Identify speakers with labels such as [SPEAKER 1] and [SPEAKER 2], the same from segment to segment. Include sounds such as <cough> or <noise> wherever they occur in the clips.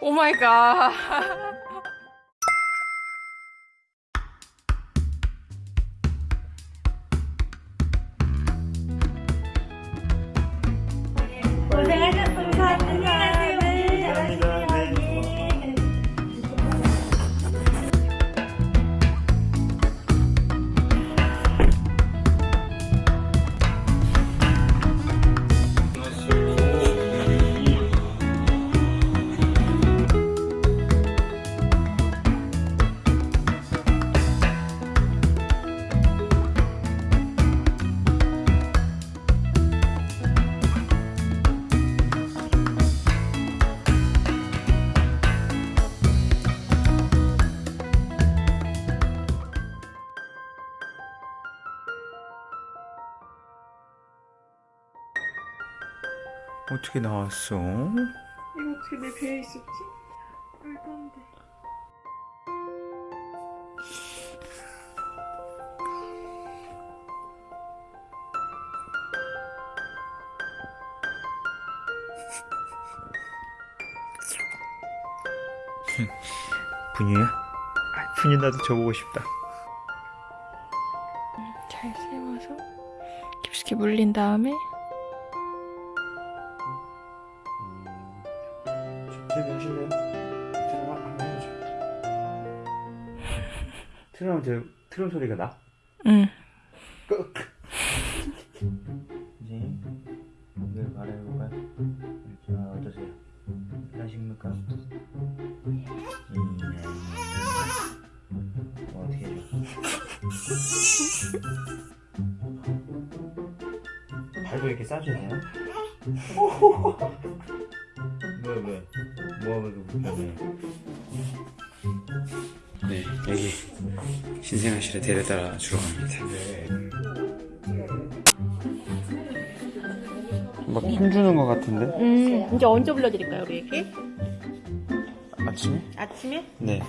[SPEAKER 1] 오 마이
[SPEAKER 2] 어떻게 나왔어?
[SPEAKER 1] 이거 어떻게 내 배에 있었지? 말도 안 돼.
[SPEAKER 2] 분유야? 아, 분유 나도 줘보고 싶다.
[SPEAKER 1] 잘 세워서 깊숙이 물린 다음에
[SPEAKER 2] 저기 하실래요? 트럼 한번 해줘. 트럼 저 트럼 소리가 나?
[SPEAKER 1] 응.
[SPEAKER 2] 끄. 이제 이걸 말해볼까요? 자 어떠세요? 편하십니까? 음, 뭐 어떻게 해줘? <laughs> 발도 이렇게 싸주네요? <laughs> 신생아실에 데려다 주러 갑니다 막 힘주는 것 같은데?
[SPEAKER 3] 음, 이제 언제 불러드릴까요, 우리 애기?
[SPEAKER 2] 아침에?
[SPEAKER 3] 아침에?
[SPEAKER 2] 네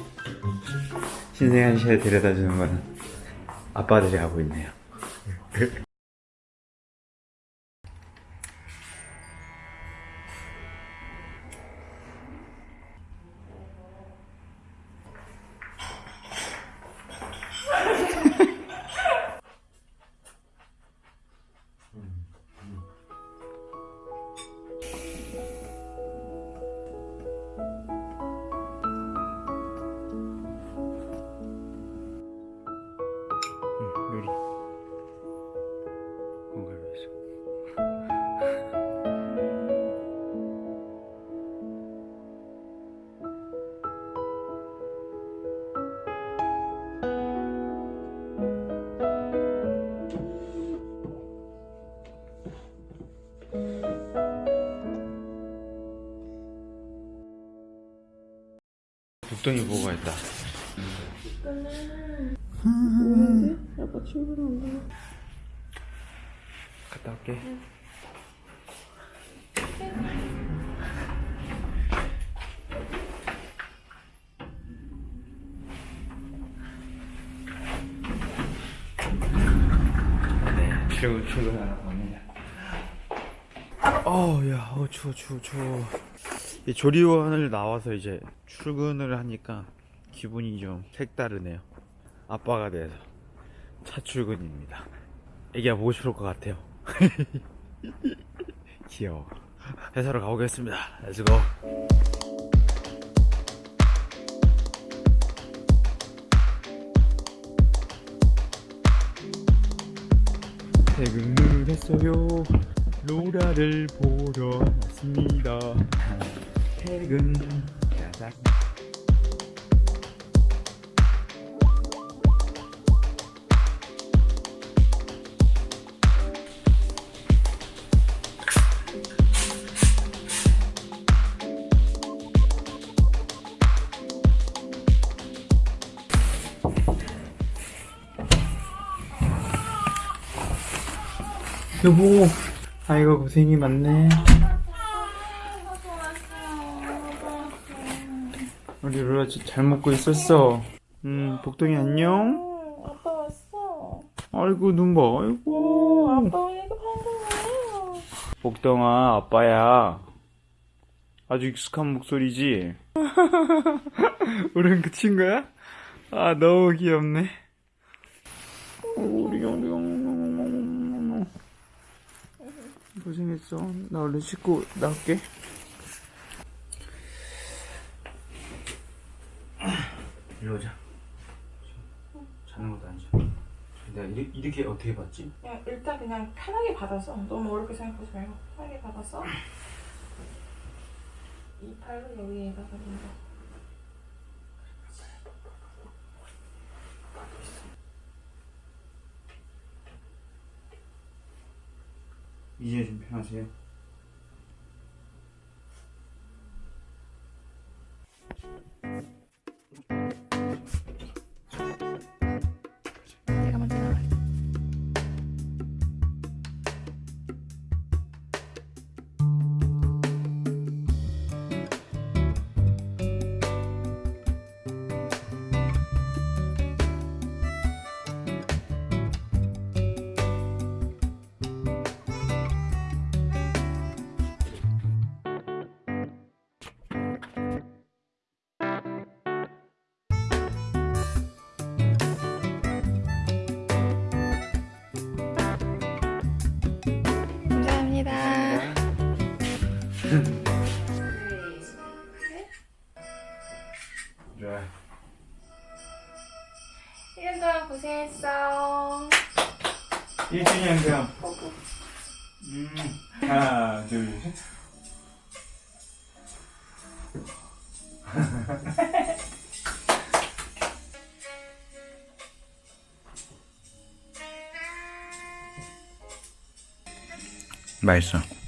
[SPEAKER 2] 신생아실에 데려다 주는 거는 아빠들이 하고 있네요 북동이 보고 있다
[SPEAKER 1] 아빠 출근한다.
[SPEAKER 2] 갔다 올게. 네, 출근 출근하러 갑니다. 어, 야, 어 추워, 추워, 추워. 이 조리원을 나와서 이제 출근을 하니까 기분이 좀 색다르네요. 아빠가 돼서 첫 출근입니다. 애기가 보고 싶을 것 같아요. <laughs> 귀여워. 회사로 가보겠습니다. Let's go. 퇴근을 했어요. 로라를 보러 왔습니다. 퇴근. 짜잔. 여보, 아이고 고생이 많네. 우리 로라 지- 잘 먹고 있었어. 음, 복동이 안녕.
[SPEAKER 1] 아빠 왔어.
[SPEAKER 2] 아이고 눈 봐. 아이고.
[SPEAKER 1] 아빠 이거 방금
[SPEAKER 2] 복동아, 아빠야. 아주 익숙한 목소리지. <laughs> 울음 그친 거야? 아 너무 귀엽네. 오, 우리 고생했어. 나 얼른 씻고 나올게. 일로 오자. 자는 것도 아니죠. 내가 이렇게, 이렇게 어떻게 봤지?
[SPEAKER 1] 그냥 일단 그냥 편하게 받아서 너무 어렵게 생각하지 말고 편하게 받아서 이 팔로 여기에다가 그냥
[SPEAKER 2] 이제 좀 편하세요? 좋아.
[SPEAKER 1] 1년 동안 고생했어
[SPEAKER 2] 1주년 겸. 음. 하나, 둘, 셋. 맛있어.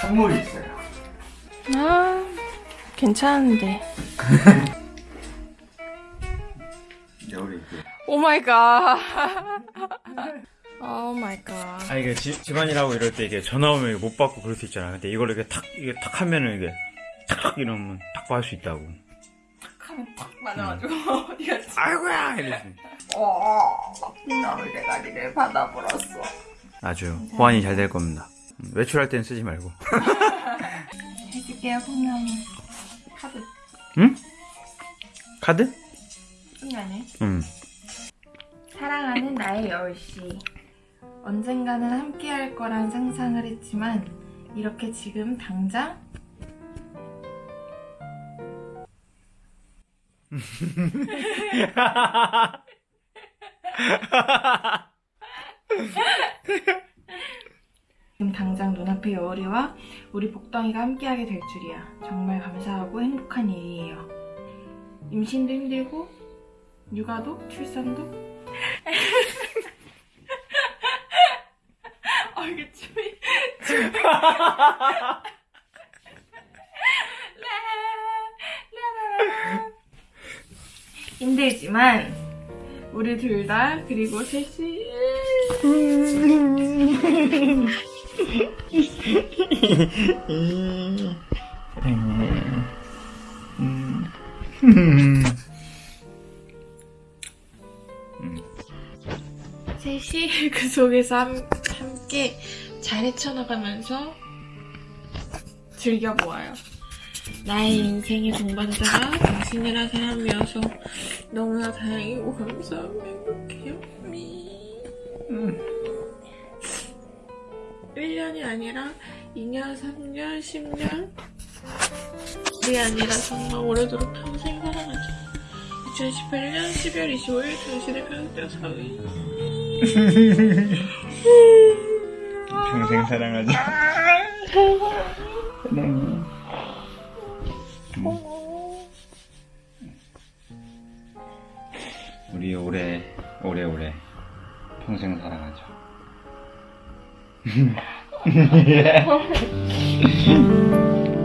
[SPEAKER 2] 선물이 있어요.
[SPEAKER 1] 아 괜찮은데 <laughs>
[SPEAKER 2] 있고.
[SPEAKER 1] Oh my god. <laughs> Oh my god.
[SPEAKER 2] 아 이게 지- 집안일하고 이럴 때 이게 전화 오면 못 받고 그럴 수 있잖아. 근데 이걸 이렇게 탁 이게 탁 하면은 이게 탁 이러면 탁 받을 수 있다고.
[SPEAKER 1] 하면 팍 맞아가지고 <laughs> 어디 갔지?
[SPEAKER 2] 아이고야 이러지.
[SPEAKER 1] 어, 너를 대가리를 받아버렸어.
[SPEAKER 2] 아주 호환이 잘 될 겁니다. 음, 외출할 땐 쓰지 말고. <laughs>
[SPEAKER 1] 해줄게요, 분명히. 카드.
[SPEAKER 2] 응? 카드?
[SPEAKER 1] 끝나네.
[SPEAKER 2] 응.
[SPEAKER 1] 사랑하는 나의 여울씨. 언젠가는 함께 할 거란 상상을 했지만, 이렇게 지금 당장? 지금 당장 눈앞에 여울이와 우리 복덩이가 함께하게 될 줄이야. 정말 감사하고 행복한 일이에요. 임신도 힘들고, 육아도, 출산도. <laughs> 아, 이게 춤이, <laughs> 춤이. 라라라라. 힘들지만, 우리 둘 다, 그리고 셋이, 셋이 그 속에서 함, 함께 잘 헤쳐나가면서 즐겨보아요. 나의 인생의 동반자가 당신이란 사람이어서 너무나 다행이고 감사하고 행복해요. 미. 1년이 아니라 2년, 3년, 10년 이 아니라 정말 오래도록 평생 사랑하죠. 2018년 12월 25일 당신의 평생 사위
[SPEAKER 2] 평생 사랑하자. <laughs> 사랑 오래오래 평생 사랑하자. <laughs> <laughs> <laughs>